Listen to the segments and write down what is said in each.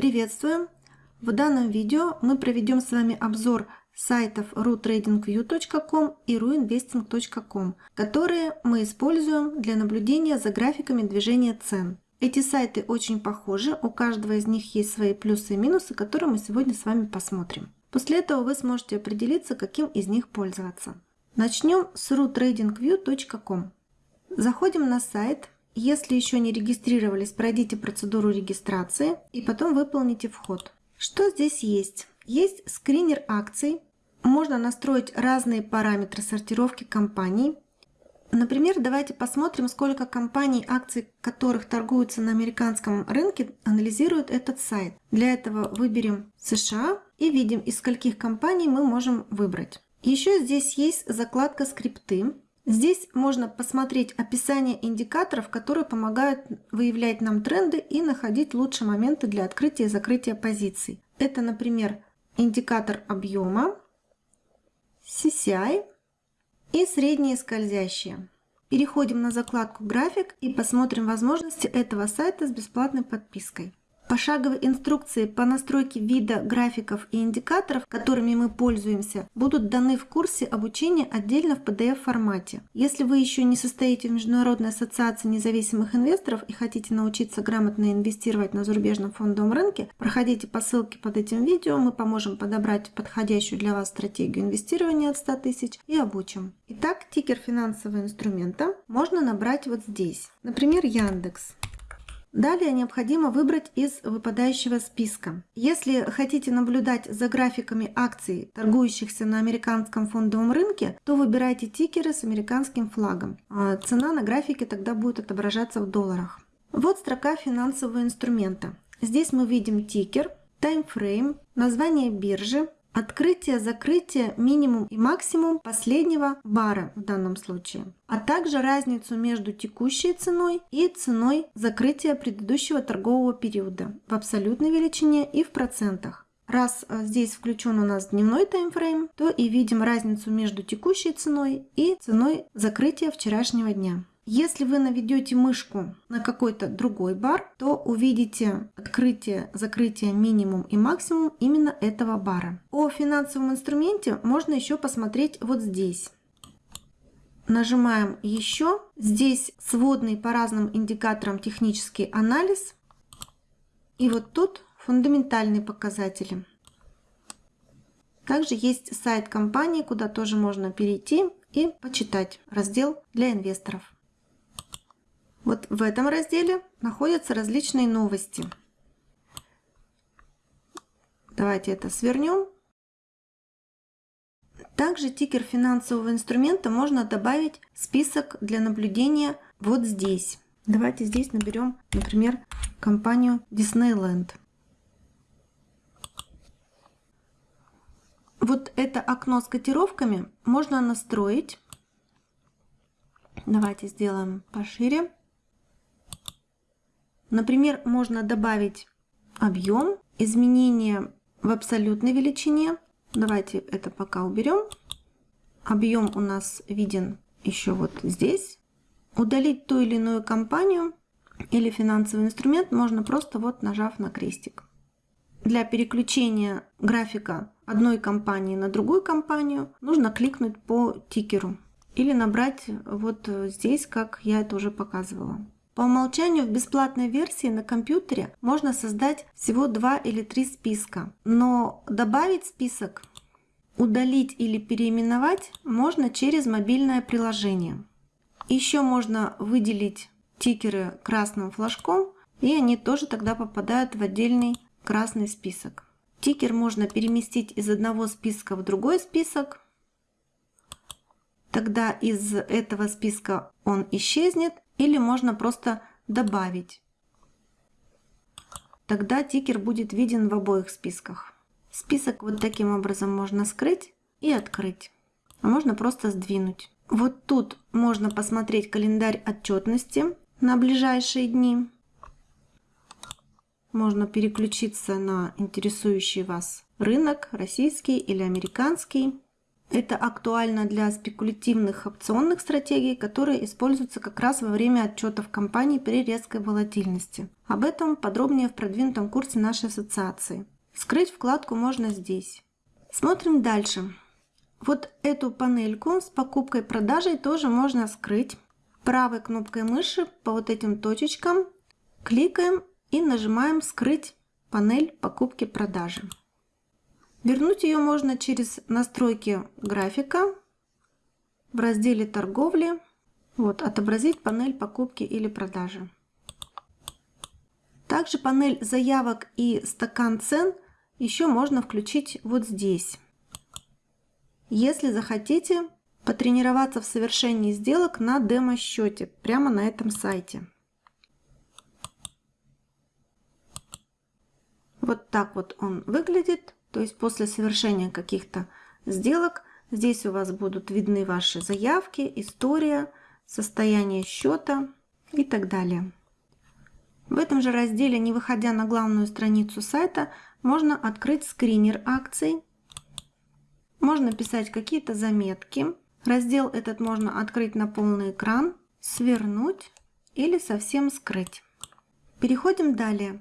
Приветствуем! В данном видео мы проведем с вами обзор сайтов rutradingview.com и ruinvesting.com, которые мы используем для наблюдения за графиками движения цен. Эти сайты очень похожи, у каждого из них есть свои плюсы и минусы, которые мы сегодня с вами посмотрим. После этого вы сможете определиться, каким из них пользоваться. Начнем с rutradingview.com. Заходим на сайт, если еще не регистрировались, пройдите процедуру регистрации и потом выполните вход. Что здесь есть? Есть скринер акций. Можно настроить разные параметры сортировки компаний. Например, давайте посмотрим, сколько компаний, акций которых торгуются на американском рынке, анализирует этот сайт. Для этого выберем США и видим, из скольких компаний мы можем выбрать. Еще здесь есть закладка скрипты. Здесь можно посмотреть описание индикаторов, которые помогают выявлять нам тренды и находить лучшие моменты для открытия и закрытия позиций. Это, например, индикатор объема, CCI и средние скользящие. Переходим на закладку «График» и посмотрим возможности этого сайта с бесплатной подпиской. Пошаговые инструкции по настройке вида графиков и индикаторов, которыми мы пользуемся, будут даны в курсе обучения отдельно в PDF формате. Если вы еще не состоите в Международной ассоциации независимых инвесторов и хотите научиться грамотно инвестировать на зарубежном фондовом рынке, проходите по ссылке под этим видео, мы поможем подобрать подходящую для вас стратегию инвестирования от 100 тысяч и обучим. Итак, тикер финансового инструмента можно набрать вот здесь. Например, Яндекс. Далее необходимо выбрать из выпадающего списка. Если хотите наблюдать за графиками акций, торгующихся на американском фондовом рынке, то выбирайте тикеры с американским флагом. А цена на графике тогда будет отображаться в долларах. Вот строка финансового инструмента. Здесь мы видим тикер, таймфрейм, название биржи, Открытие, закрытие, минимум и максимум последнего бара в данном случае, а также разницу между текущей ценой и ценой закрытия предыдущего торгового периода в абсолютной величине и в процентах. Раз э, здесь включен у нас дневной таймфрейм, то и видим разницу между текущей ценой и ценой закрытия вчерашнего дня. Если вы наведете мышку на какой-то другой бар, то увидите открытие, закрытие минимум и максимум именно этого бара. О финансовом инструменте можно еще посмотреть вот здесь. Нажимаем еще. Здесь сводный по разным индикаторам технический анализ. И вот тут фундаментальные показатели. Также есть сайт компании, куда тоже можно перейти и почитать раздел для инвесторов. Вот в этом разделе находятся различные новости. Давайте это свернем. Также тикер финансового инструмента можно добавить в список для наблюдения вот здесь. Давайте здесь наберем, например, компанию Disneyland. Вот это окно с котировками можно настроить. Давайте сделаем пошире. Например, можно добавить объем, изменение в абсолютной величине. Давайте это пока уберем. Объем у нас виден еще вот здесь. Удалить ту или иную компанию или финансовый инструмент можно просто вот нажав на крестик. Для переключения графика одной компании на другую компанию нужно кликнуть по тикеру или набрать вот здесь, как я это уже показывала. По умолчанию в бесплатной версии на компьютере можно создать всего два или три списка, но добавить список, удалить или переименовать можно через мобильное приложение. Еще можно выделить тикеры красным флажком, и они тоже тогда попадают в отдельный красный список. Тикер можно переместить из одного списка в другой список. Тогда из этого списка он исчезнет, или можно просто добавить. Тогда тикер будет виден в обоих списках. Список вот таким образом можно скрыть и открыть. А можно просто сдвинуть. Вот тут можно посмотреть календарь отчетности на ближайшие дни. Можно переключиться на интересующий вас рынок, российский или американский. Это актуально для спекулятивных опционных стратегий, которые используются как раз во время отчетов компании при резкой волатильности. Об этом подробнее в продвинутом курсе нашей ассоциации. Скрыть вкладку можно здесь. Смотрим дальше. Вот эту панельку с покупкой-продажей тоже можно скрыть. Правой кнопкой мыши по вот этим точечкам кликаем и нажимаем «Скрыть панель покупки-продажи». Вернуть ее можно через настройки графика в разделе торговли. Вот, отобразить панель покупки или продажи. Также панель заявок и стакан цен еще можно включить вот здесь. Если захотите потренироваться в совершении сделок на демо-счете прямо на этом сайте. Вот так вот он выглядит. То есть после совершения каких-то сделок здесь у вас будут видны ваши заявки, история, состояние счета и так далее. В этом же разделе, не выходя на главную страницу сайта, можно открыть скринер акций. Можно писать какие-то заметки. Раздел этот можно открыть на полный экран, свернуть или совсем скрыть. Переходим далее.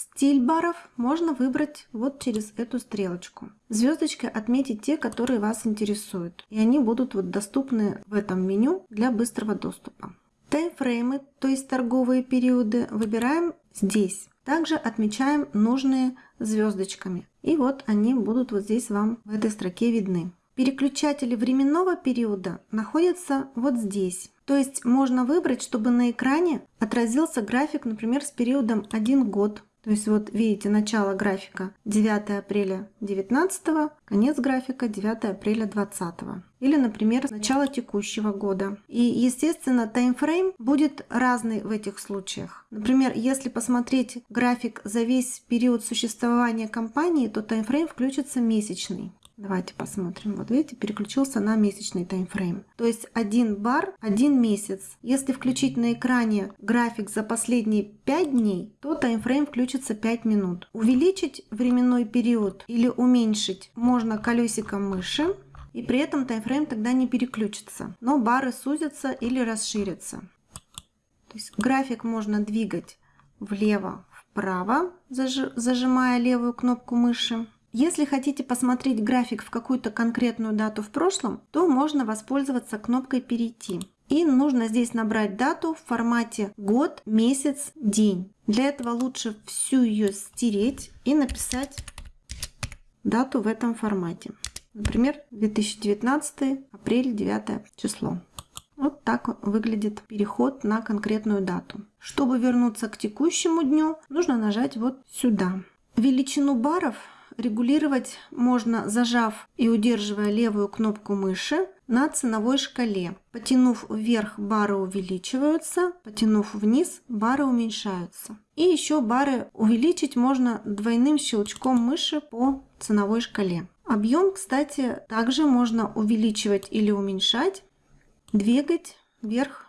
Стиль баров можно выбрать вот через эту стрелочку. Звездочкой отметить те, которые вас интересуют. И они будут вот доступны в этом меню для быстрого доступа. Таймфреймы, то есть торговые периоды, выбираем здесь. Также отмечаем нужные звездочками. И вот они будут вот здесь вам в этой строке видны. Переключатели временного периода находятся вот здесь. То есть можно выбрать, чтобы на экране отразился график, например, с периодом 1 год, то есть вот видите начало графика 9 апреля 19, конец графика 9 апреля 20. Или, например, начало текущего года. И, естественно, таймфрейм будет разный в этих случаях. Например, если посмотреть график за весь период существования компании, то таймфрейм включится месячный. Давайте посмотрим. Вот видите, переключился на месячный таймфрейм. То есть один бар, один месяц. Если включить на экране график за последние 5 дней, то таймфрейм включится 5 минут. Увеличить временной период или уменьшить можно колесиком мыши. И при этом таймфрейм тогда не переключится. Но бары сузятся или расширятся. То есть график можно двигать влево-вправо, зажимая левую кнопку мыши. Если хотите посмотреть график в какую-то конкретную дату в прошлом, то можно воспользоваться кнопкой «Перейти». И нужно здесь набрать дату в формате год, месяц, день. Для этого лучше всю ее стереть и написать дату в этом формате. Например, 2019 апрель 9 число. Вот так выглядит переход на конкретную дату. Чтобы вернуться к текущему дню, нужно нажать вот сюда. Величину баров регулировать можно, зажав и удерживая левую кнопку мыши на ценовой шкале. Потянув вверх, бары увеличиваются, потянув вниз, бары уменьшаются. И еще бары увеличить можно двойным щелчком мыши по ценовой шкале. Объем, кстати, также можно увеличивать или уменьшать, двигать вверх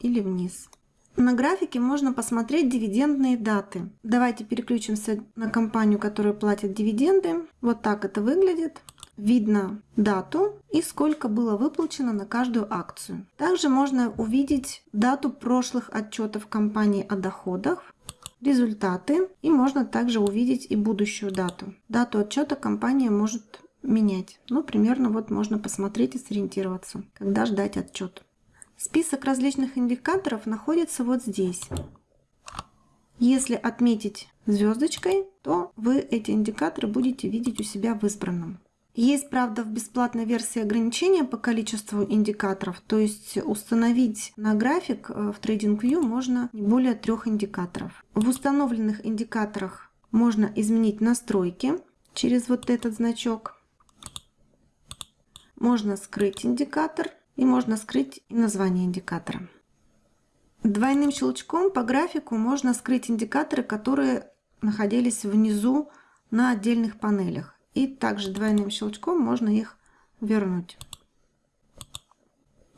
или вниз. На графике можно посмотреть дивидендные даты. Давайте переключимся на компанию, которая платит дивиденды. Вот так это выглядит. Видно дату и сколько было выплачено на каждую акцию. Также можно увидеть дату прошлых отчетов компании о доходах, результаты и можно также увидеть и будущую дату. Дату отчета компания может менять. Ну, примерно вот можно посмотреть и сориентироваться, когда ждать отчет. Список различных индикаторов находится вот здесь. Если отметить звездочкой, то вы эти индикаторы будете видеть у себя в избранном. Есть, правда, в бесплатной версии ограничения по количеству индикаторов, то есть установить на график э, в TradingView можно не более трех индикаторов. В установленных индикаторах можно изменить настройки через вот этот значок. Можно скрыть индикатор и можно скрыть и название индикатора. Двойным щелчком по графику можно скрыть индикаторы, которые находились внизу на отдельных панелях. И также двойным щелчком можно их вернуть.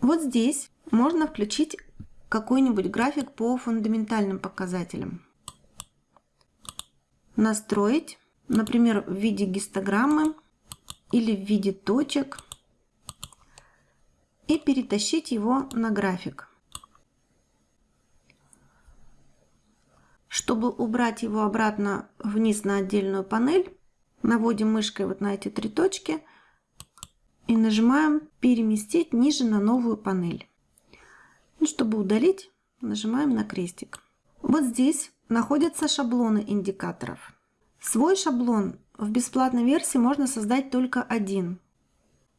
Вот здесь можно включить какой-нибудь график по фундаментальным показателям. Настроить, например, в виде гистограммы или в виде точек – и перетащить его на график. Чтобы убрать его обратно вниз на отдельную панель, наводим мышкой вот на эти три точки и нажимаем «Переместить ниже на новую панель». И чтобы удалить, нажимаем на крестик. Вот здесь находятся шаблоны индикаторов. Свой шаблон в бесплатной версии можно создать только один.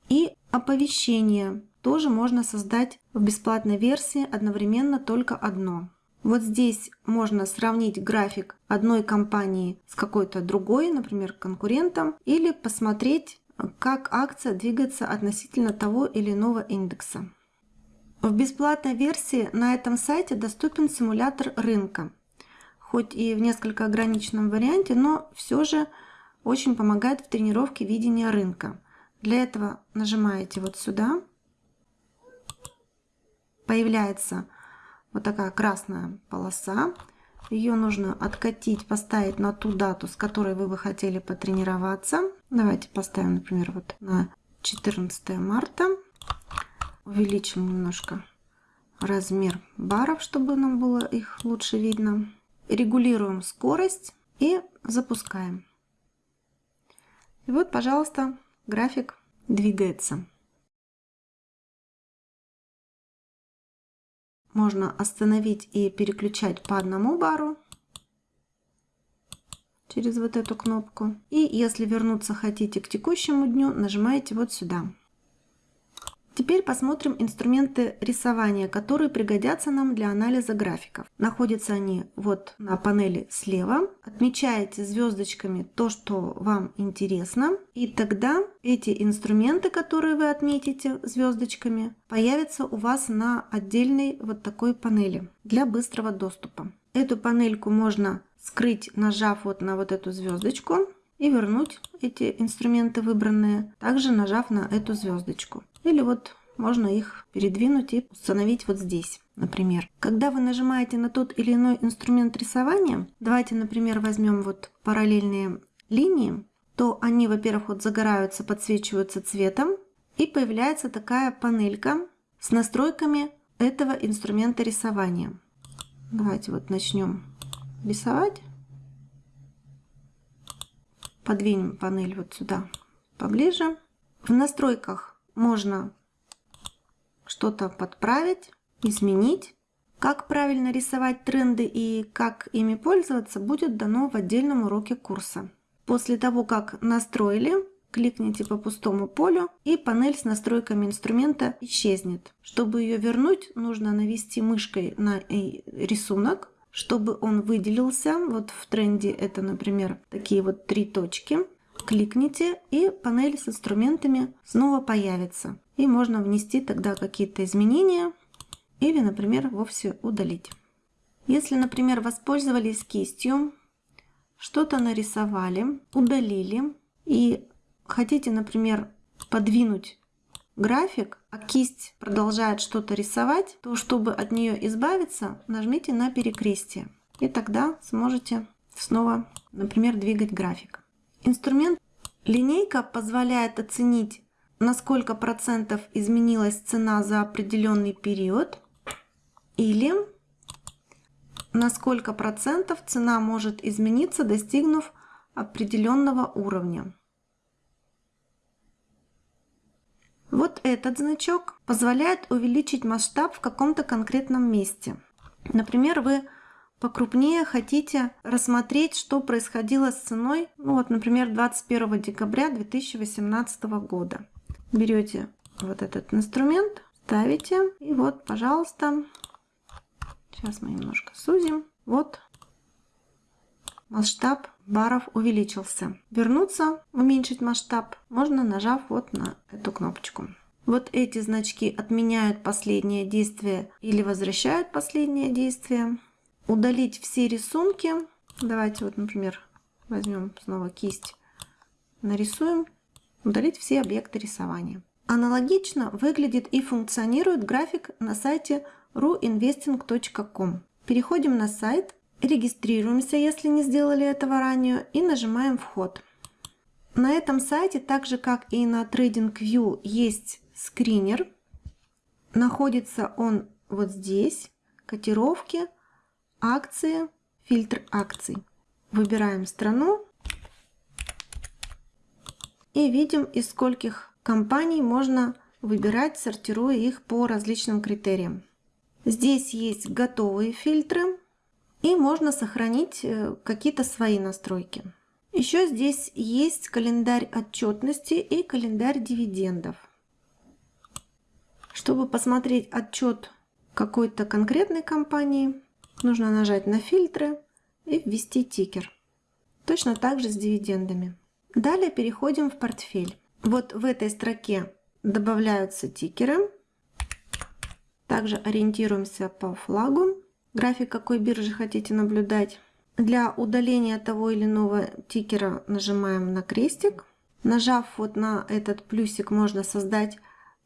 И оповещение тоже можно создать в бесплатной версии одновременно только одно. Вот здесь можно сравнить график одной компании с какой-то другой, например, конкурентом, или посмотреть, как акция двигается относительно того или иного индекса. В бесплатной версии на этом сайте доступен симулятор рынка, хоть и в несколько ограниченном варианте, но все же очень помогает в тренировке видения рынка. Для этого нажимаете вот сюда, появляется вот такая красная полоса. Ее нужно откатить, поставить на ту дату, с которой вы бы хотели потренироваться. Давайте поставим, например, вот на 14 марта. Увеличим немножко размер баров, чтобы нам было их лучше видно. Регулируем скорость и запускаем. И вот, пожалуйста, график двигается. Можно остановить и переключать по одному бару через вот эту кнопку. И если вернуться хотите к текущему дню, нажимаете вот сюда. Теперь посмотрим инструменты рисования, которые пригодятся нам для анализа графиков. Находятся они вот на панели слева. Отмечаете звездочками то, что вам интересно. И тогда эти инструменты, которые вы отметите звездочками, появятся у вас на отдельной вот такой панели для быстрого доступа. Эту панельку можно скрыть, нажав вот на вот эту звездочку и вернуть эти инструменты выбранные, также нажав на эту звездочку. Или вот можно их передвинуть и установить вот здесь, например. Когда вы нажимаете на тот или иной инструмент рисования, давайте, например, возьмем вот параллельные линии, то они, во-первых, вот загораются, подсвечиваются цветом, и появляется такая панелька с настройками этого инструмента рисования. Давайте вот начнем рисовать. Подвинем панель вот сюда поближе. В настройках можно что-то подправить, изменить. Как правильно рисовать тренды и как ими пользоваться будет дано в отдельном уроке курса. После того, как настроили, кликните по пустому полю и панель с настройками инструмента исчезнет. Чтобы ее вернуть, нужно навести мышкой на рисунок, чтобы он выделился. Вот в тренде это, например, такие вот три точки. Кликните и панель с инструментами снова появится. И можно внести тогда какие-то изменения или, например, вовсе удалить. Если, например, воспользовались кистью, что-то нарисовали, удалили и хотите, например, подвинуть график, а кисть продолжает что-то рисовать, то чтобы от нее избавиться, нажмите на перекрестие. И тогда сможете снова, например, двигать график. Инструмент линейка позволяет оценить, на сколько процентов изменилась цена за определенный период или на сколько процентов цена может измениться, достигнув определенного уровня. Вот этот значок позволяет увеличить масштаб в каком-то конкретном месте. Например, вы покрупнее хотите рассмотреть, что происходило с ценой, ну вот, например, 21 декабря 2018 года. Берете вот этот инструмент, ставите, и вот, пожалуйста, сейчас мы немножко сузим, вот масштаб баров увеличился. Вернуться, уменьшить масштаб, можно нажав вот на эту кнопочку. Вот эти значки отменяют последнее действие или возвращают последнее действие удалить все рисунки. Давайте вот, например, возьмем снова кисть, нарисуем, удалить все объекты рисования. Аналогично выглядит и функционирует график на сайте ruinvesting.com. Переходим на сайт, регистрируемся, если не сделали этого ранее, и нажимаем «Вход». На этом сайте, так же как и на TradingView, есть скринер, Находится он вот здесь. Котировки, акции, фильтр акций. Выбираем страну и видим, из скольких компаний можно выбирать, сортируя их по различным критериям. Здесь есть готовые фильтры и можно сохранить э, какие-то свои настройки. Еще здесь есть календарь отчетности и календарь дивидендов. Чтобы посмотреть отчет какой-то конкретной компании, нужно нажать на фильтры и ввести тикер. Точно так же с дивидендами. Далее переходим в портфель. Вот в этой строке добавляются тикеры. Также ориентируемся по флагу. График какой биржи хотите наблюдать. Для удаления того или иного тикера нажимаем на крестик. Нажав вот на этот плюсик, можно создать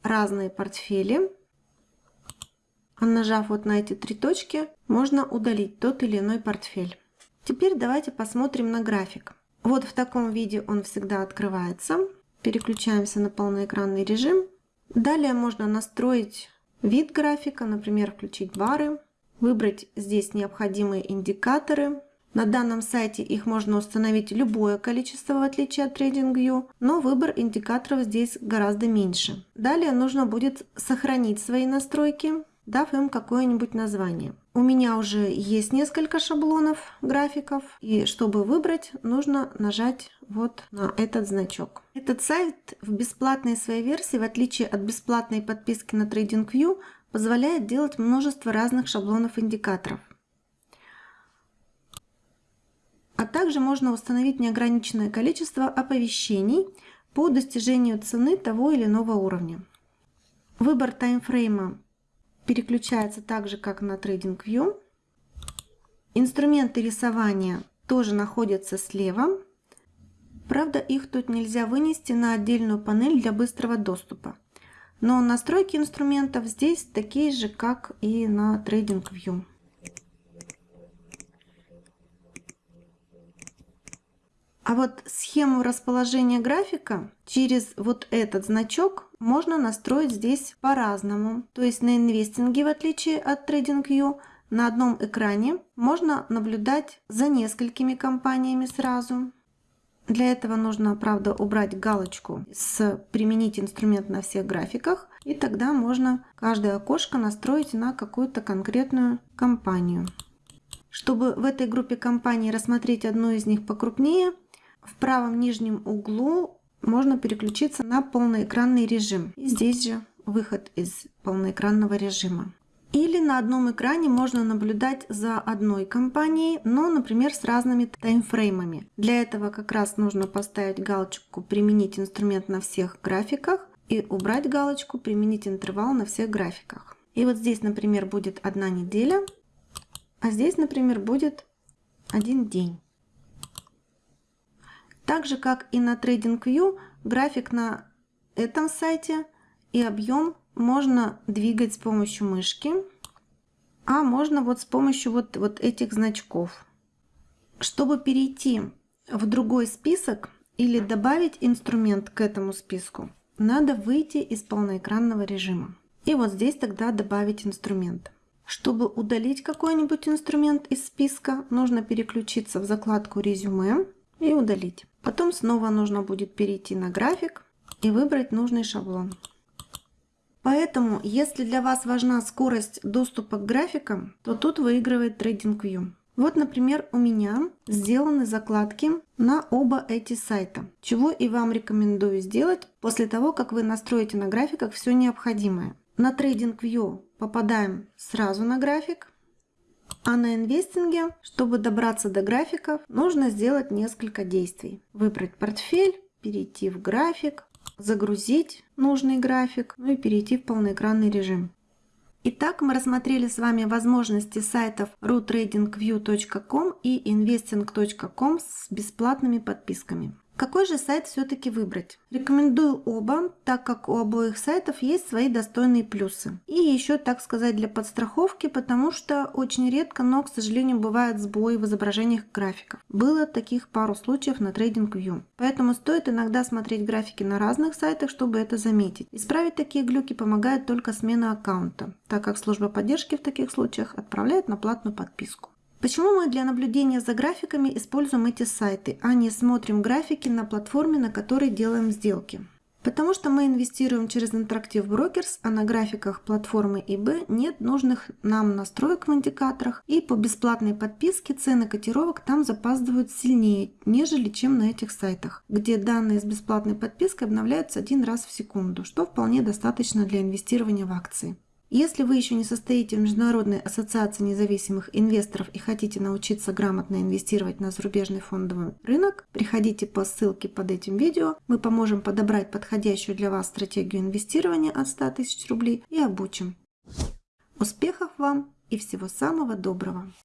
разные портфели. А нажав вот на эти три точки, можно удалить тот или иной портфель. Теперь давайте посмотрим на график. Вот в таком виде он всегда открывается. Переключаемся на полноэкранный режим. Далее можно настроить вид графика, например, включить бары, выбрать здесь необходимые индикаторы. На данном сайте их можно установить любое количество, в отличие от TradingView, но выбор индикаторов здесь гораздо меньше. Далее нужно будет сохранить свои настройки дав им какое-нибудь название. У меня уже есть несколько шаблонов графиков, и чтобы выбрать, нужно нажать вот на этот значок. Этот сайт в бесплатной своей версии, в отличие от бесплатной подписки на TradingView, позволяет делать множество разных шаблонов индикаторов. А также можно установить неограниченное количество оповещений по достижению цены того или иного уровня. Выбор таймфрейма переключается так же, как на TradingView. Инструменты рисования тоже находятся слева. Правда, их тут нельзя вынести на отдельную панель для быстрого доступа. Но настройки инструментов здесь такие же, как и на TradingView. А вот схему расположения графика через вот этот значок можно настроить здесь по-разному. То есть на инвестинге, в отличие от TradingView, на одном экране можно наблюдать за несколькими компаниями сразу. Для этого нужно, правда, убрать галочку с «Применить инструмент на всех графиках», и тогда можно каждое окошко настроить на какую-то конкретную компанию. Чтобы в этой группе компаний рассмотреть одну из них покрупнее, в правом нижнем углу можно переключиться на полноэкранный режим. И здесь же выход из полноэкранного режима. Или на одном экране можно наблюдать за одной компанией, но, например, с разными таймфреймами. Для этого как раз нужно поставить галочку «Применить инструмент на всех графиках» и убрать галочку «Применить интервал на всех графиках». И вот здесь, например, будет одна неделя, а здесь, например, будет один день. Так же, как и на TradingView, график на этом сайте и объем можно двигать с помощью мышки, а можно вот с помощью вот, вот этих значков. Чтобы перейти в другой список или добавить инструмент к этому списку, надо выйти из полноэкранного режима. И вот здесь тогда добавить инструмент. Чтобы удалить какой-нибудь инструмент из списка, нужно переключиться в закладку «Резюме» и удалить. Потом снова нужно будет перейти на график и выбрать нужный шаблон. Поэтому, если для вас важна скорость доступа к графикам, то тут выигрывает TradingView. Вот, например, у меня сделаны закладки на оба эти сайта, чего и вам рекомендую сделать после того, как вы настроите на графиках все необходимое. На TradingView попадаем сразу на график, а на инвестинге, чтобы добраться до графиков, нужно сделать несколько действий. Выбрать портфель, перейти в график, загрузить нужный график, ну и перейти в полноэкранный режим. Итак, мы рассмотрели с вами возможности сайтов rutradingview.com и investing.com с бесплатными подписками. Какой же сайт все-таки выбрать? Рекомендую оба, так как у обоих сайтов есть свои достойные плюсы. И еще, так сказать, для подстраховки, потому что очень редко, но, к сожалению, бывают сбои в изображениях графиков. Было таких пару случаев на TradingView. Поэтому стоит иногда смотреть графики на разных сайтах, чтобы это заметить. Исправить такие глюки помогает только смена аккаунта, так как служба поддержки в таких случаях отправляет на платную подписку. Почему мы для наблюдения за графиками используем эти сайты, а не смотрим графики на платформе, на которой делаем сделки? Потому что мы инвестируем через Interactive Brokers, а на графиках платформы eBay нет нужных нам настроек в индикаторах, и по бесплатной подписке цены котировок там запаздывают сильнее, нежели чем на этих сайтах, где данные с бесплатной подпиской обновляются один раз в секунду, что вполне достаточно для инвестирования в акции. Если вы еще не состоите в Международной ассоциации независимых инвесторов и хотите научиться грамотно инвестировать на зарубежный фондовый рынок, приходите по ссылке под этим видео. Мы поможем подобрать подходящую для вас стратегию инвестирования от 100 тысяч рублей и обучим. Успехов вам и всего самого доброго!